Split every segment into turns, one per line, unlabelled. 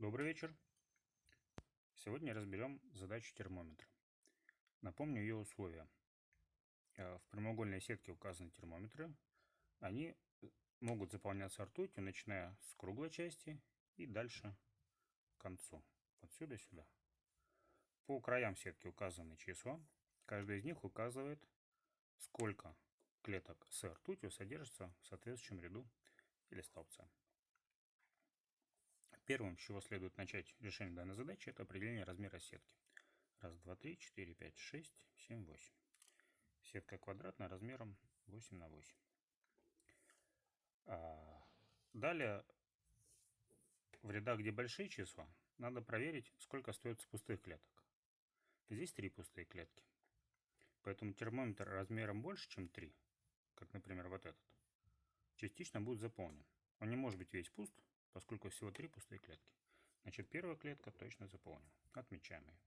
Добрый вечер. Сегодня разберем задачу термометра. Напомню ее условия. Э, в прямоугольной сетке указаны термометры. Они э, могут заполняться ртутью, начиная с круглой части и дальше к концу. Отсюда сюда. По краям сетки указаны числа. Каждый из них указывает, сколько клеток с ртутью содержится в соответствующем ряду или столбце. Первым, с чего следует начать решение данной задачи, это определение размера сетки. Раз, два, три, четыре, пять, шесть, семь, восемь. Сетка квадратная размером 8 на 8. А, далее, в рядах, где большие числа, надо проверить, сколько остается пустых клеток. Здесь три пустые клетки. Поэтому термометр размером больше, чем 3, как, например, вот этот, частично будет заполнен. Он не может быть весь пуст, поскольку всего три пустые клетки. Значит, первая клетка точно заполнена. Отмечаем ее.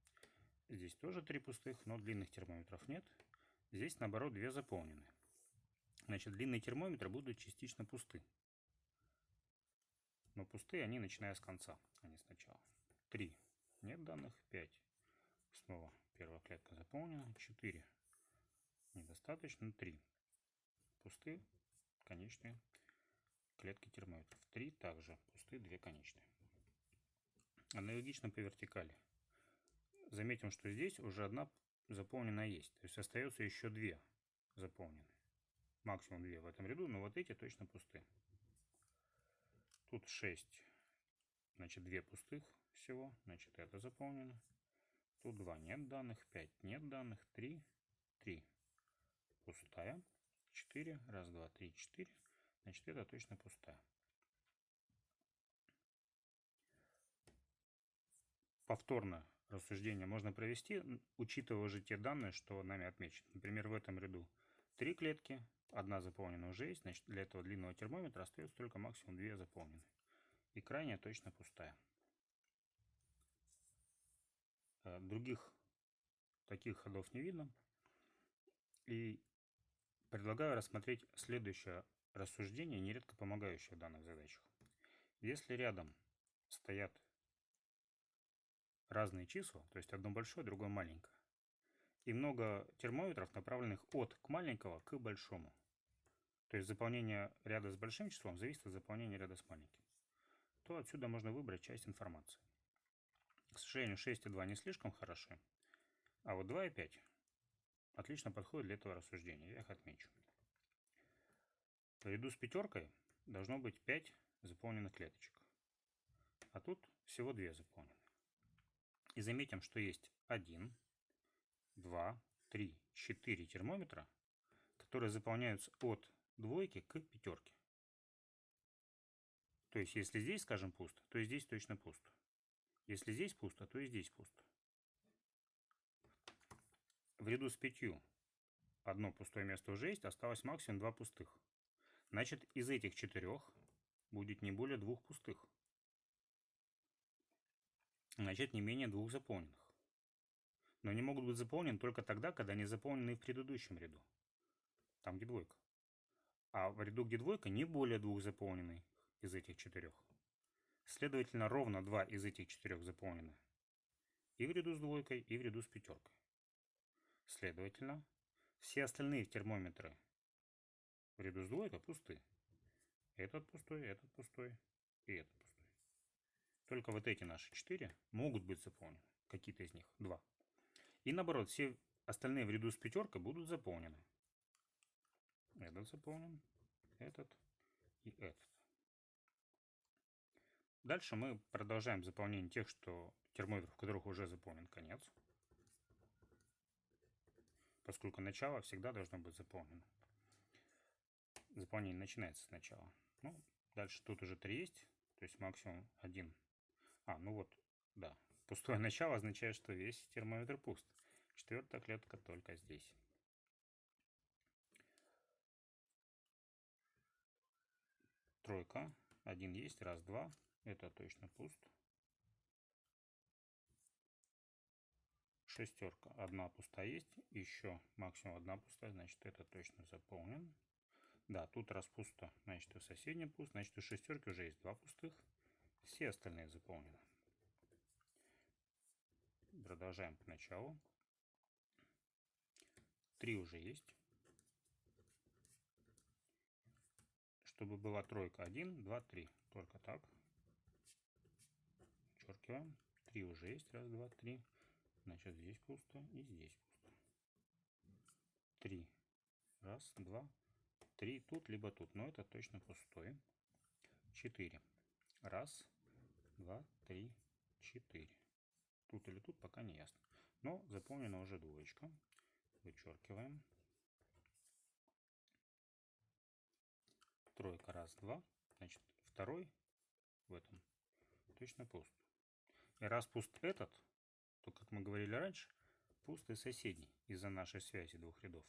Здесь тоже три пустых, но длинных термометров нет. Здесь, наоборот, две заполнены. Значит, длинные термометры будут частично пусты. Но пустые они, начиная с конца, а не сначала. Три. Нет данных. Пять. Снова первая клетка заполнена. Четыре. Недостаточно. Три. Пустые, конечные клетки термометров. Три также пустые, две конечные. Аналогично по вертикали. Заметим, что здесь уже одна заполненная есть. То есть остается еще две заполненные. Максимум две в этом ряду, но вот эти точно пустые. Тут 6. Значит, две пустых всего. Значит, это заполнено. Тут 2 нет данных, 5 нет данных, 3, 3 пустая, 4, раз, два, три, 4 Значит, это точно пустая. Повторно рассуждение можно провести, учитывая уже те данные, что нами отмечены. Например, в этом ряду три клетки, одна заполнена уже есть, значит для этого длинного термометра остается только максимум две заполнены. И крайняя точно пустая. Э, других таких ходов не видно. И предлагаю рассмотреть следующее рассуждение, нередко помогающее в данных задачах. Если рядом стоят разные числа, то есть одно большое, другое маленькое, и много термометров, направленных от к маленького к большому, то есть заполнение ряда с большим числом зависит от заполнения ряда с маленьким, то отсюда можно выбрать часть информации. К сожалению, 6 и 2 не слишком хороши, а вот 2 и 5 отлично подходят для этого рассуждения, я их отмечу. Наряду с пятеркой должно быть 5 заполненных клеточек. А тут всего 2 заполнены. И заметим, что есть 1, 2, 3, 4 термометра, которые заполняются от двойки к пятерке. То есть, если здесь, скажем, пусто, то и здесь точно пусто. Если здесь пусто, то и здесь пусто. В ряду с пятью одно пустое место уже есть, осталось максимум два пустых. Значит, из этих четырех будет не более двух пустых. Значит, не менее двух заполненных. Но они могут быть заполнены только тогда, когда они заполнены в предыдущем ряду. Там, где двойка. А в ряду, где двойка, не более двух заполненных из этих четырех. Следовательно, ровно два из этих четырех заполнены. И в ряду с двойкой, и в ряду с пятеркой. Следовательно, все остальные термометры ряду с двойкой пусты. Этот пустой, этот пустой и этот пустой. Только вот эти наши четыре могут быть заполнены. Какие-то из них. Два. И наоборот, все остальные в ряду с пятеркой будут заполнены. Этот заполнен, этот и этот. Дальше мы продолжаем заполнение тех, что термометров, в которых уже заполнен конец. Поскольку начало всегда должно быть заполнено заполнение начинается сначала. Ну, дальше тут уже 3 есть, то есть максимум 1. А, ну вот, да. Пустое начало означает, что весь термометр пуст. Четвертая клетка только здесь. Тройка. Один есть, раз, два. Это точно пуст. Шестерка. Одна пустая есть. Еще максимум одна пустая, значит это точно заполнен. Да, тут раз пусто, значит и в соседнем пуст, значит у шестерки уже есть два пустых. Все остальные заполнены. Продолжаем к началу. Три уже есть. Чтобы была тройка. Один, два, три. Только так. Подчеркиваем. Три уже есть. Раз, два, три. Значит, здесь пусто и здесь пусто. Три. Раз, два, три. Тут, либо тут. Но это точно пустой. Четыре. Раз, два, три, четыре. Тут или тут пока не ясно. Но заполнена уже двоечка. Вычеркиваем. Тройка, раз, два. Значит, второй в этом точно пуст. И раз пуст этот, то, как мы говорили раньше, пуст и соседний из-за нашей связи двух рядов.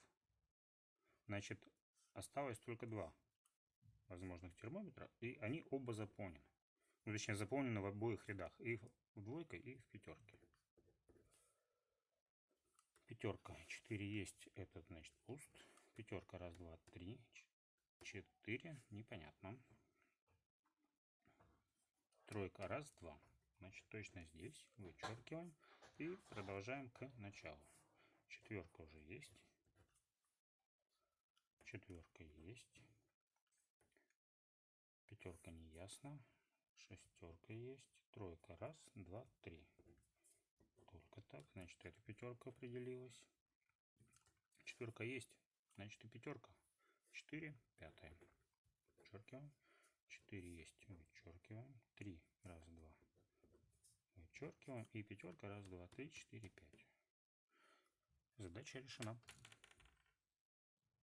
Значит, осталось только два возможных термометра, и они оба заполнены. Ну, точнее, заполнены в обоих рядах, и в двойке, и в пятерке. Пятерка, 4 есть, этот, значит, пуст. Пятерка, раз, два, три, четыре, непонятно. Тройка, раз, два. Значит, точно здесь. Вычеркиваем. И продолжаем к началу. Четверка уже есть. Четверка есть. Пятерка не ясно. Шестерка есть. Тройка. Раз, два, три. Только так. Значит, эта пятерка определилась. Четверка есть. Значит, и пятерка. Четыре. Пятая. Вычеркиваем. Четыре есть. Вычеркиваем. Три. Раз, два. Вычеркиваем. И пятерка. Раз, два, три, четыре, пять. Задача решена.